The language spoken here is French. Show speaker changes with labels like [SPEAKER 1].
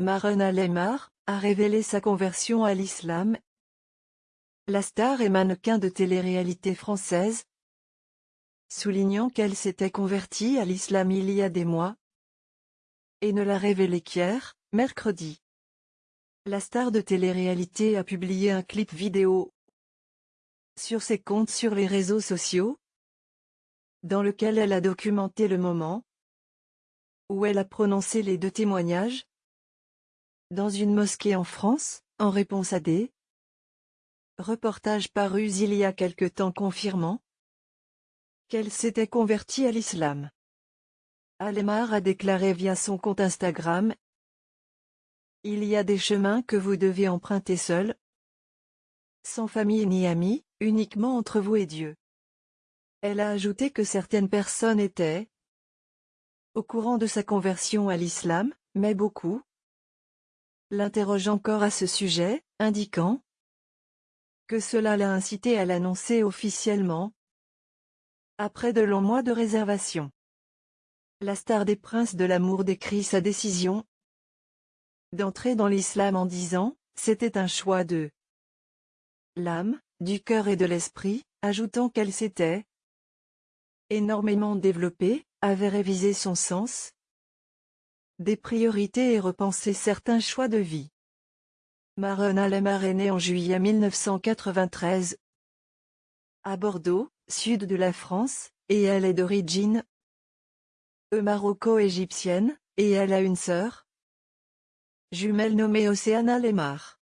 [SPEAKER 1] Marona Lemar, a révélé sa conversion à l'islam. La star et mannequin de télé-réalité française, soulignant qu'elle s'était convertie à l'islam il y a des mois, et ne l'a révélé qu'hier, mercredi. La star de télé-réalité a publié un clip vidéo sur ses comptes sur les réseaux sociaux, dans lequel elle a documenté le moment où elle a prononcé les deux témoignages dans une mosquée en France, en réponse à des reportages parus il y a quelque temps confirmant qu'elle s'était convertie à l'islam. Alemar a déclaré via son compte Instagram Il y a des chemins que vous devez emprunter seul, sans famille ni amis, uniquement entre vous et Dieu. Elle a ajouté que certaines personnes étaient au courant de sa conversion à l'islam, mais beaucoup l'interroge encore à ce sujet, indiquant que cela l'a incité à l'annoncer officiellement après de longs mois de réservation. La star des princes de l'amour décrit sa décision d'entrer dans l'islam en disant, c'était un choix de l'âme, du cœur et de l'esprit, ajoutant qu'elle s'était énormément développée, avait révisé son sens, des priorités et repensé certains choix de vie. Marona Lemar est née en juillet 1993 à Bordeaux, sud de la France, et elle est d'origine maroco-égyptienne, et elle a une sœur jumelle nommée Océana Lemar.